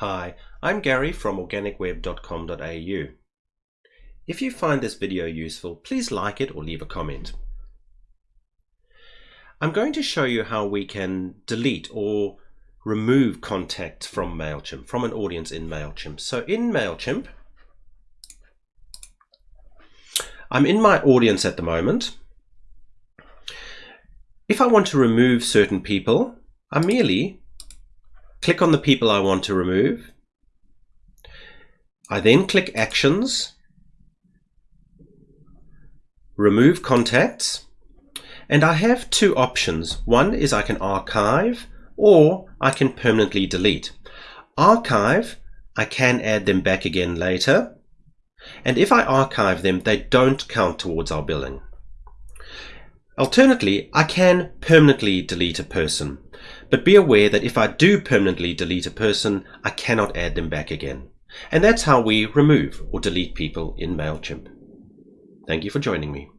Hi, I'm Gary from organicweb.com.au. If you find this video useful, please like it or leave a comment. I'm going to show you how we can delete or remove contact from MailChimp, from an audience in MailChimp. So in MailChimp, I'm in my audience at the moment. If I want to remove certain people, I merely click on the people I want to remove. I then click Actions, Remove Contacts, and I have two options. One is I can archive or I can permanently delete. Archive, I can add them back again later. And if I archive them, they don't count towards our billing. Alternately, I can permanently delete a person, but be aware that if I do permanently delete a person, I cannot add them back again. And that's how we remove or delete people in MailChimp. Thank you for joining me.